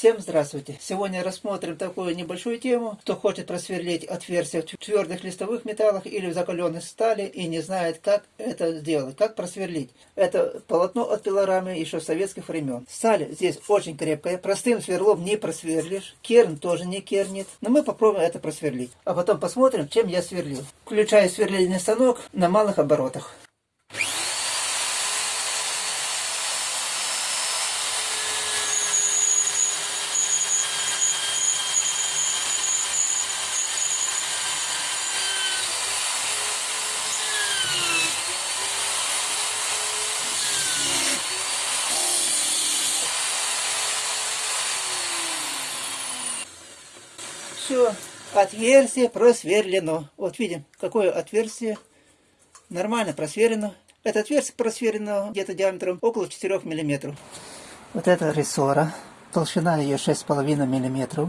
Всем здравствуйте! Сегодня рассмотрим такую небольшую тему. Кто хочет просверлить отверстия в твердых листовых металлах или в закаленной стали и не знает, как это сделать, как просверлить. Это полотно от пилорамы еще советских времен. Сталь здесь очень крепкая, простым сверлом не просверлишь, керн тоже не кернит. Но мы попробуем это просверлить. А потом посмотрим, чем я сверлил. Включаю сверлильный станок на малых оборотах. Все, отверстие просверлено. Вот видим, какое отверстие. Нормально просверлено. Это отверстие просверлено где-то диаметром около 4 миллиметров. Вот это рессора. Толщина ее 6,5 миллиметров.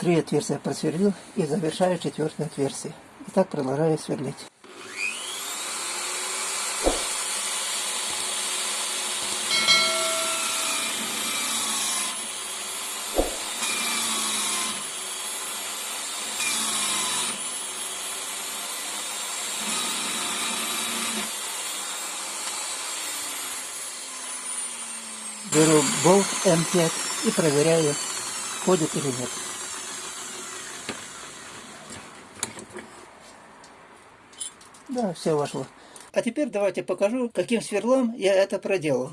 Три отверстия просверлил и завершаю четвертое отверстие. И так продолжаю сверлить. Беру болт М5 и проверяю, ходит или нет. Да, все вошло. А теперь давайте покажу, каким сверлом я это проделал.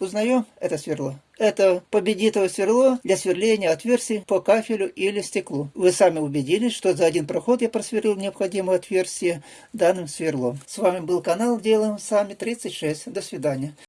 Узнаем это сверло. Это победитовое сверло для сверления отверстий по кафелю или стеклу. Вы сами убедились, что за один проход я просверлил необходимое отверстие данным сверлом. С вами был канал Делаем Сами 36. До свидания.